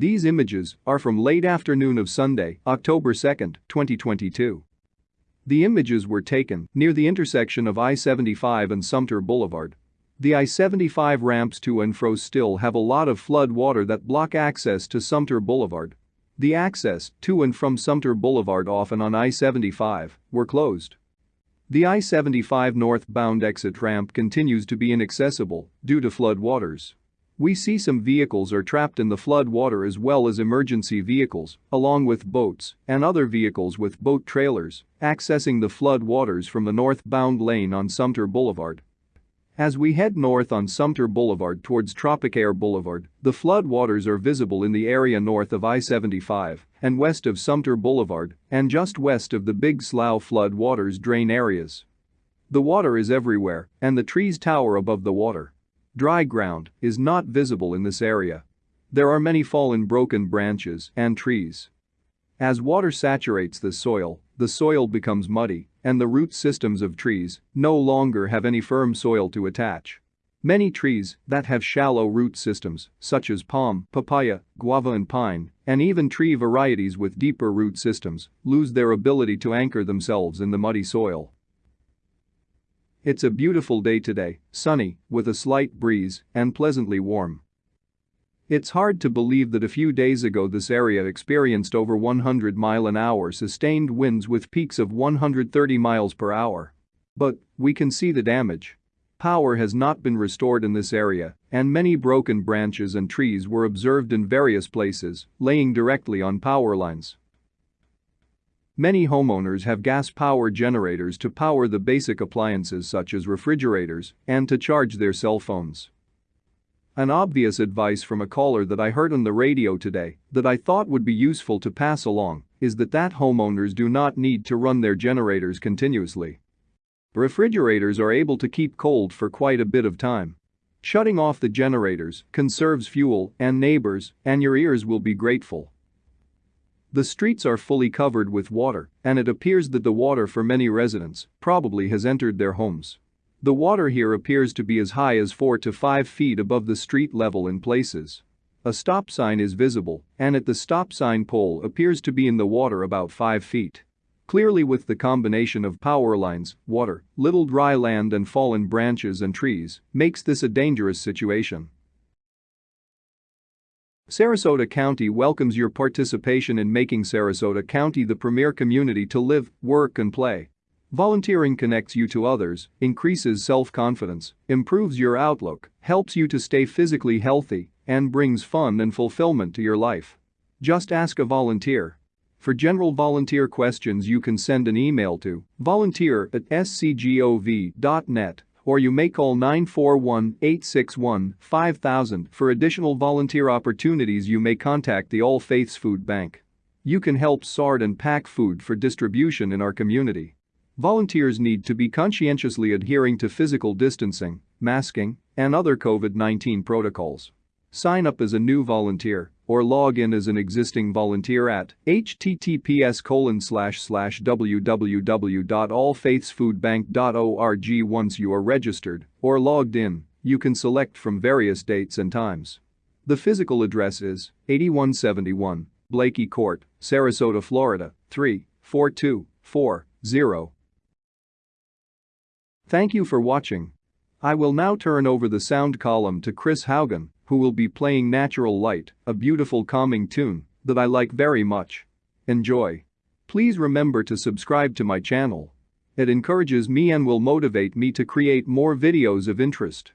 These images are from late afternoon of Sunday, October 2, 2022. The images were taken near the intersection of I-75 and Sumter Boulevard. The I-75 ramps to and fro still have a lot of flood water that block access to Sumter Boulevard. The access to and from Sumter Boulevard off and on I-75 were closed. The I-75 northbound exit ramp continues to be inaccessible due to flood waters. We see some vehicles are trapped in the flood water as well as emergency vehicles, along with boats and other vehicles with boat trailers, accessing the flood waters from the northbound lane on Sumter Boulevard. As we head north on Sumter Boulevard towards Tropicaire Boulevard, the flood waters are visible in the area north of I-75 and west of Sumter Boulevard and just west of the Big Slough flood waters drain areas. The water is everywhere and the trees tower above the water. Dry ground is not visible in this area. There are many fallen broken branches and trees. As water saturates the soil, the soil becomes muddy and the root systems of trees no longer have any firm soil to attach. Many trees that have shallow root systems, such as palm, papaya, guava and pine, and even tree varieties with deeper root systems, lose their ability to anchor themselves in the muddy soil. It's a beautiful day today, sunny, with a slight breeze, and pleasantly warm. It's hard to believe that a few days ago this area experienced over 100 mile an hour sustained winds with peaks of 130 miles per hour. But, we can see the damage. Power has not been restored in this area, and many broken branches and trees were observed in various places, laying directly on power lines. Many homeowners have gas power generators to power the basic appliances such as refrigerators and to charge their cell phones. An obvious advice from a caller that I heard on the radio today that I thought would be useful to pass along is that that homeowners do not need to run their generators continuously. Refrigerators are able to keep cold for quite a bit of time. Shutting off the generators conserves fuel and neighbors and your ears will be grateful. The streets are fully covered with water, and it appears that the water for many residents probably has entered their homes. The water here appears to be as high as 4 to 5 feet above the street level in places. A stop sign is visible, and at the stop sign pole appears to be in the water about 5 feet. Clearly with the combination of power lines, water, little dry land and fallen branches and trees makes this a dangerous situation. Sarasota County welcomes your participation in making Sarasota County the premier community to live, work and play. Volunteering connects you to others, increases self-confidence, improves your outlook, helps you to stay physically healthy, and brings fun and fulfillment to your life. Just ask a volunteer. For general volunteer questions you can send an email to volunteer at scgov.net or you may call 941-861-5000 for additional volunteer opportunities you may contact the All Faiths Food Bank. You can help sort and pack food for distribution in our community. Volunteers need to be conscientiously adhering to physical distancing, masking, and other COVID-19 protocols. Sign up as a new volunteer or log in as an existing volunteer at https www.allfaithsfoodbank.org once you are registered or logged in, you can select from various dates and times. The physical address is 8171 Blaikie Court, Sarasota, Florida 34240. Thank you for watching. I will now turn over the sound column to Chris Haugen who will be playing Natural Light, a beautiful calming tune that I like very much. Enjoy. Please remember to subscribe to my channel. It encourages me and will motivate me to create more videos of interest.